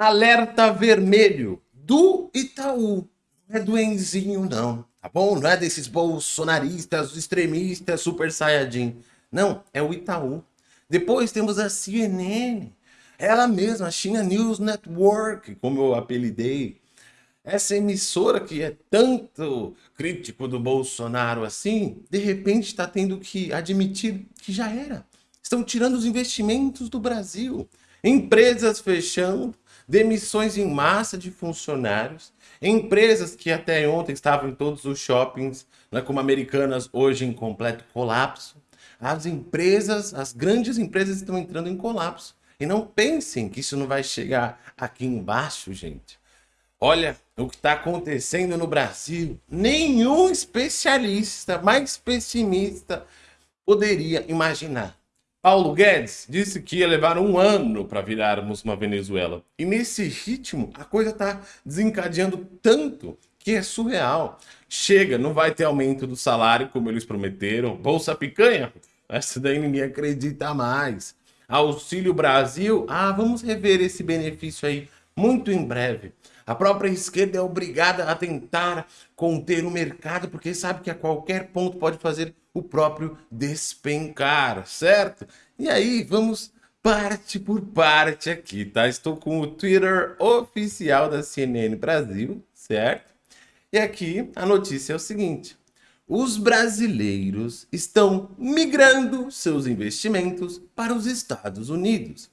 Alerta vermelho do Itaú. Não é do Enzinho, não. Tá bom? Não é desses bolsonaristas, extremistas, super saiyajin. Não, é o Itaú. Depois temos a CNN. Ela mesma, a China News Network, como eu apelidei. Essa emissora que é tanto crítico do Bolsonaro assim, de repente está tendo que admitir que já era. Estão tirando os investimentos do Brasil. Empresas fechando, demissões em massa de funcionários, empresas que até ontem estavam em todos os shoppings, né, como Americanas, hoje em completo colapso. As empresas, as grandes empresas estão entrando em colapso. E não pensem que isso não vai chegar aqui embaixo, gente. Olha o que está acontecendo no Brasil. Nenhum especialista mais pessimista poderia imaginar. Paulo Guedes disse que ia levar um ano para virarmos uma Venezuela. E nesse ritmo, a coisa está desencadeando tanto que é surreal. Chega, não vai ter aumento do salário, como eles prometeram. Bolsa picanha? Essa daí ninguém acredita mais. Auxílio Brasil? Ah, vamos rever esse benefício aí muito em breve. A própria esquerda é obrigada a tentar conter o mercado, porque sabe que a qualquer ponto pode fazer o próprio despencar, certo? E aí, vamos parte por parte aqui, tá? Estou com o Twitter oficial da CNN Brasil, certo? E aqui a notícia é o seguinte. Os brasileiros estão migrando seus investimentos para os Estados Unidos.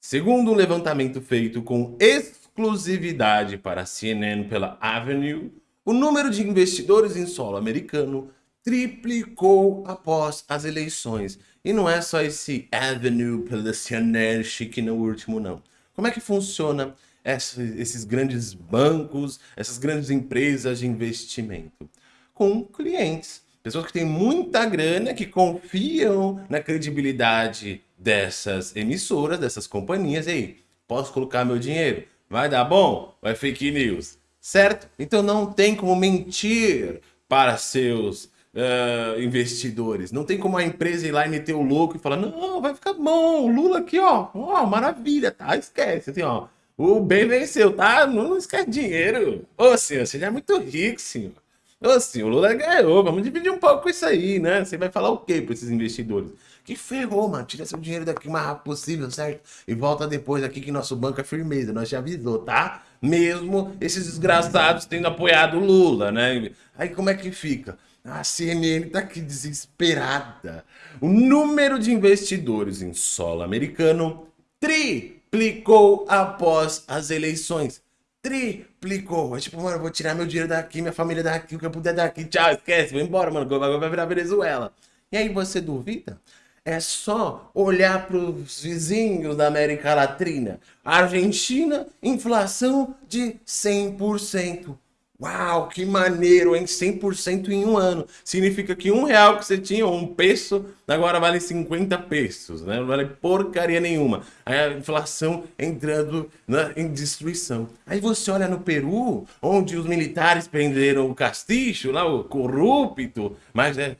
Segundo um levantamento feito com exclusividade para a CNN pela Avenue, o número de investidores em solo americano triplicou após as eleições. E não é só esse Avenue pela CNN chique no último, não. Como é que funciona esses grandes bancos, essas grandes empresas de investimento? Com clientes. Pessoas que têm muita grana, que confiam na credibilidade dessas emissoras, dessas companhias. E aí, posso colocar meu dinheiro? Vai dar bom? É fake news? Certo? Então não tem como mentir para seus uh, investidores. Não tem como a empresa ir lá e meter o louco e falar, não, vai ficar bom, o Lula aqui, ó, ó, maravilha, tá? Esquece, assim, ó. O bem venceu, tá? Não, esquece dinheiro. Ô, senhor, você já é muito rico, senhor. Ô, senhor, o Lula ganhou, vamos dividir um pouco isso aí, né? Você vai falar o quê para esses investidores? Que ferrou, mano. Tira seu dinheiro daqui o mais rápido possível, certo? E volta depois aqui que nosso banco é firmeza. Nós já avisou, tá? Mesmo esses desgraçados tendo apoiado o Lula, né? Aí como é que fica? A CNN está aqui desesperada. O número de investidores em solo americano triplicou após as eleições. Triplicou. É tipo, mano, vou tirar meu dinheiro daqui, minha família daqui, o que eu puder daqui. Tchau, esquece, vou embora, mano. Vai virar Venezuela. E aí você duvida? É só olhar para os vizinhos da América Latina. Argentina, inflação de 100%. Uau, que maneiro, hein? 100% em um ano. Significa que um real que você tinha, um peso, agora vale 50 pesos, né? Não vale porcaria nenhuma. Aí a inflação entrando né, em destruição. Aí você olha no Peru, onde os militares prenderam o Castillo, lá o corrupto, mas é,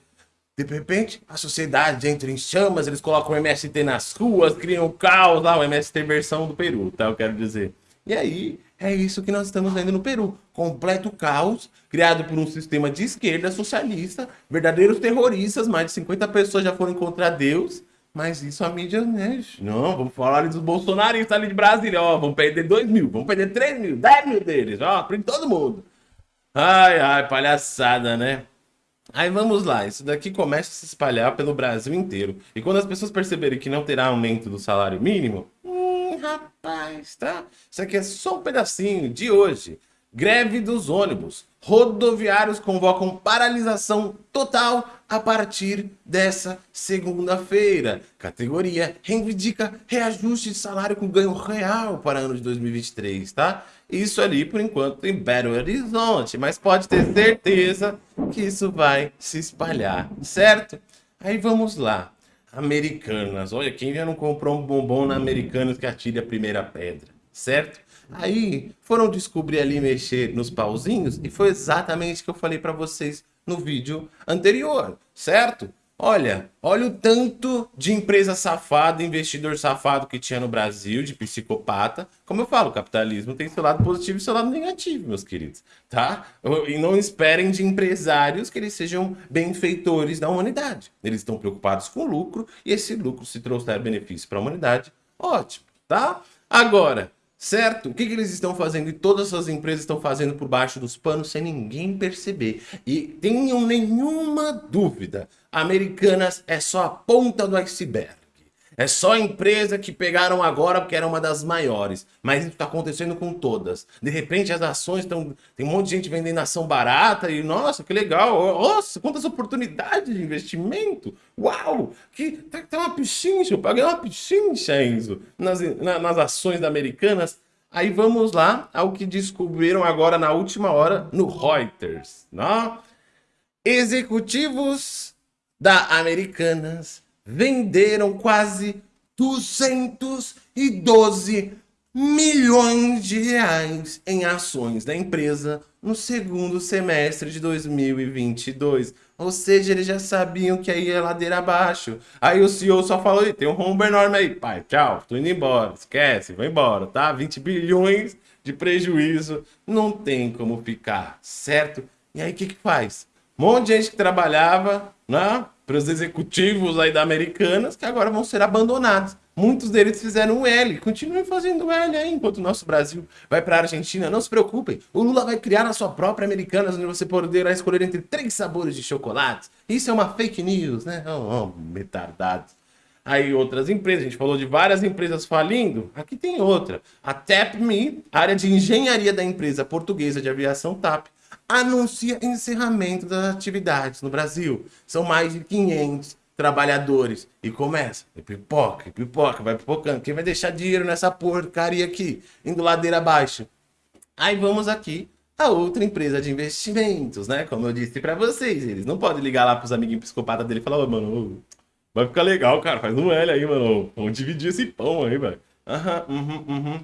de repente, a sociedade entra em chamas, eles colocam o MST nas ruas, criam caos lá, o MST versão do Peru, tá? Eu quero dizer. E aí, é isso que nós estamos vendo no Peru. Completo caos, criado por um sistema de esquerda socialista, verdadeiros terroristas, mais de 50 pessoas já foram contra Deus, mas isso a mídia, né? Não, vamos falar ali dos bolsonaristas ali de Brasília, ó, vamos perder 2 mil, vamos perder 3 mil, 10 mil deles, ó, prende todo mundo. Ai, ai, palhaçada, né? Aí vamos lá, isso daqui começa a se espalhar pelo Brasil inteiro. E quando as pessoas perceberem que não terá aumento do salário mínimo, rapaz, tá? Isso aqui é só um pedacinho de hoje. Greve dos ônibus. Rodoviários convocam paralisação total a partir dessa segunda-feira. Categoria reivindica reajuste de salário com ganho real para ano de 2023, tá? Isso ali, por enquanto, em Belo Horizonte. Mas pode ter certeza que isso vai se espalhar, certo? Aí vamos lá. Americanas. Olha, quem já não comprou um bombom na Americanas que atire a primeira pedra, certo? Aí foram descobrir ali mexer nos pauzinhos e foi exatamente o que eu falei para vocês no vídeo anterior, certo? Olha, olha o tanto de empresa safada, investidor safado que tinha no Brasil, de psicopata. Como eu falo, o capitalismo tem seu lado positivo e seu lado negativo, meus queridos, tá? E não esperem de empresários que eles sejam benfeitores da humanidade. Eles estão preocupados com lucro e esse lucro, se trouxer benefício para a humanidade, ótimo, tá? Agora, certo? O que, que, eles estão fazendo e todas as empresas estão fazendo por baixo dos panos sem ninguém perceber. E tenham nenhuma dúvida, Americanas é só a ponta do iceberg. É só a empresa que pegaram agora porque era uma das maiores. Mas isso está acontecendo com todas. De repente as ações estão... Tem um monte de gente vendendo ação barata e, nossa, que legal. Nossa, quantas oportunidades de investimento. Uau! Que, tá, tá uma pichincha, eu paguei uma pichincha, Enzo, nas, na, nas ações Americanas. Aí vamos lá ao que descobriram agora na última hora no Reuters. Não? Executivos da Americanas venderam quase 212 milhões de reais em ações da empresa no segundo semestre de 2022. Ou seja, eles já sabiam que aí ia ladeira abaixo. Aí o CEO só falou, tem um rombo enorme aí. Pai, tchau, tô indo embora. Esquece, vou embora, tá? 20 bilhões de prejuízo. Não tem como ficar, certo? E aí o que que faz? Um monte de gente que trabalhava, né? Para os executivos aí da Americanas, que agora vão ser abandonados. Muitos deles fizeram o L, continuem fazendo o L aí, enquanto o nosso Brasil vai para a Argentina. Não se preocupem, o Lula vai criar a sua própria Americanas, onde você poderá escolher entre três sabores de chocolate. Isso é uma fake news, né? Oh, oh. Aí outras empresas, a gente falou de várias empresas falindo, aqui tem outra. A TAPME, área de engenharia da empresa portuguesa de aviação TAP, anuncia encerramento das atividades no Brasil. São mais de 500 trabalhadores. E começa, e pipoca, e pipoca, vai pipocando. Quem vai deixar dinheiro nessa porcaria aqui, indo ladeira abaixo? Aí vamos aqui a outra empresa de investimentos, né? Como eu disse para vocês, eles não podem ligar lá pros amiguinhos psicopatas dele e falar, ô, oh, mano, vai ficar legal, cara, faz um L aí, mano. Vamos dividir esse pão aí, velho. Aham, uhum, uhum.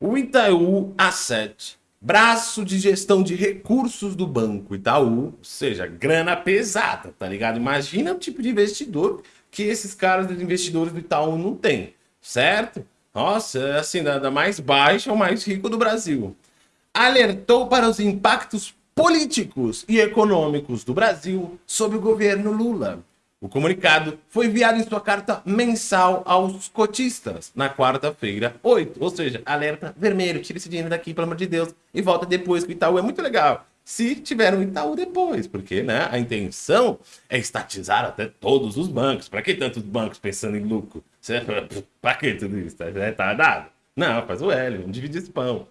O Itaú Asset braço de gestão de recursos do Banco Itaú, ou seja, grana pesada, tá ligado? Imagina o tipo de investidor que esses caras dos investidores do Itaú não têm, certo? Nossa, é assim, da, mais baixa ao mais rico do Brasil. Alertou para os impactos políticos e econômicos do Brasil sob o governo Lula. O comunicado foi enviado em sua carta mensal aos cotistas na quarta-feira, 8. Ou seja, alerta vermelho, tira esse dinheiro daqui, pelo amor de Deus, e volta depois, que o Itaú é muito legal. Se tiver um Itaú depois, porque né, a intenção é estatizar até todos os bancos. Para que tantos bancos pensando em lucro? Para que tudo isso? Tá, tá dado? Não, faz o L, vamos dividir esse pão.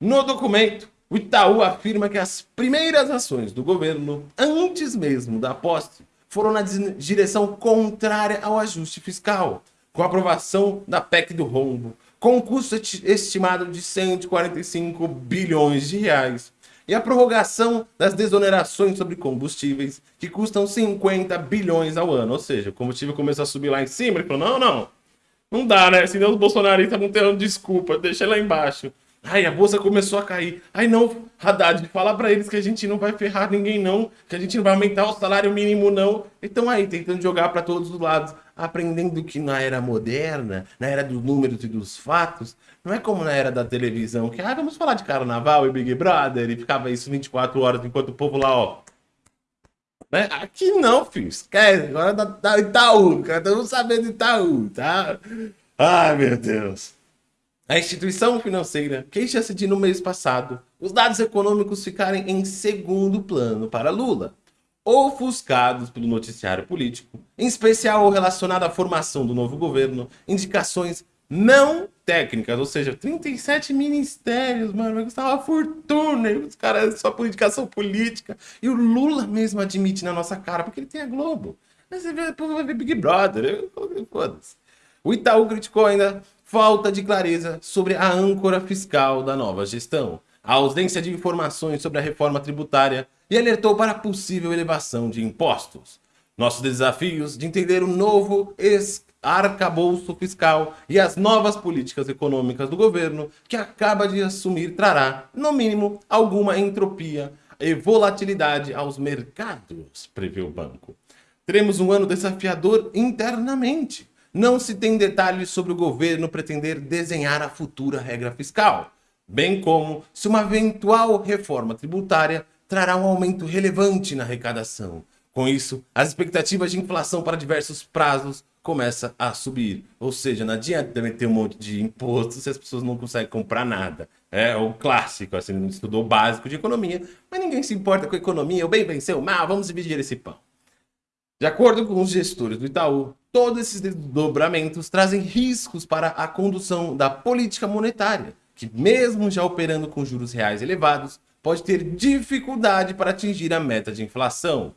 No documento, o Itaú afirma que as primeiras ações do governo, antes mesmo da posse, foram na direção contrária ao ajuste fiscal, com a aprovação da PEC do rombo, com um custo estimado de 145 bilhões de reais, e a prorrogação das desonerações sobre combustíveis, que custam 50 bilhões ao ano. Ou seja, o combustível começou a subir lá em cima, ele falou, não, não, não dá, né? Senão os bolsonaristas vão ter desculpa, deixa lá embaixo. Ai, a bolsa começou a cair. Ai, não, Haddad, fala para eles que a gente não vai ferrar ninguém, não. Que a gente não vai aumentar o salário mínimo, não. Então aí, tentando jogar para todos os lados. Aprendendo que na era moderna, na era dos números e dos fatos, não é como na era da televisão, que, ah, vamos falar de carnaval e Big Brother, e ficava isso 24 horas enquanto o povo lá, ó. Né? Aqui não, filho. Esquece. Agora da, da Itaú, cara. Estamos sabendo Itaú, tá? Ai, meu Deus. A instituição financeira queixa-se de, no mês passado, os dados econômicos ficarem em segundo plano para Lula, ofuscados pelo noticiário político, em especial relacionado à formação do novo governo, indicações não técnicas, ou seja, 37 ministérios, mano, vai custar uma fortuna, e os caras só por indicação política, e o Lula mesmo admite na nossa cara, porque ele tem a Globo. Você vê, vai ver Big Brother, foda-se. O Itaú criticou ainda falta de clareza sobre a âncora fiscal da nova gestão, a ausência de informações sobre a reforma tributária e alertou para a possível elevação de impostos. Nossos desafios de entender o novo arcabouço fiscal e as novas políticas econômicas do governo que acaba de assumir trará, no mínimo, alguma entropia e volatilidade aos mercados, prevê o banco. Teremos um ano desafiador internamente. Não se tem detalhes sobre o governo pretender desenhar a futura regra fiscal, bem como se uma eventual reforma tributária trará um aumento relevante na arrecadação. Com isso, as expectativas de inflação para diversos prazos começam a subir. Ou seja, não adianta meter um monte de imposto se as pessoas não conseguem comprar nada. É o clássico, assim, estudou básico de economia, mas ninguém se importa com a economia, o bem venceu o mal, vamos dividir esse pão. De acordo com os gestores do Itaú, todos esses desdobramentos trazem riscos para a condução da política monetária, que mesmo já operando com juros reais elevados, pode ter dificuldade para atingir a meta de inflação.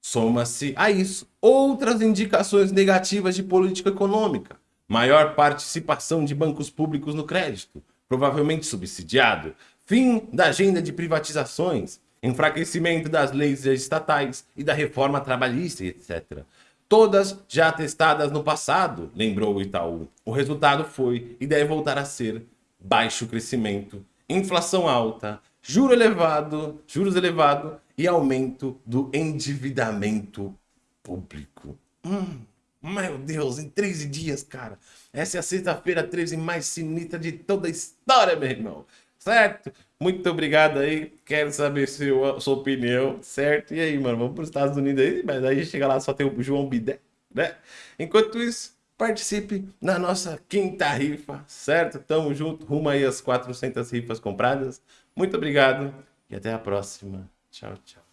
Soma-se a isso outras indicações negativas de política econômica, maior participação de bancos públicos no crédito, provavelmente subsidiado, fim da agenda de privatizações, enfraquecimento das leis estatais e da reforma trabalhista, etc. Todas já testadas no passado, lembrou o Itaú. O resultado foi e deve voltar a ser baixo crescimento, inflação alta, juro elevado, juros elevado e aumento do endividamento público. Hum, meu Deus, em 13 dias, cara. Essa é a sexta-feira 13 mais sinistra de toda a história, meu irmão. Certo? Muito obrigado aí. Quero saber sua, sua opinião, certo? E aí, mano, vamos para os Estados Unidos aí, mas aí chega lá só tem o João Bidé, né? Enquanto isso, participe na nossa quinta rifa, certo? Tamo junto, rumo aí às 400 rifas compradas. Muito obrigado e até a próxima. Tchau, tchau.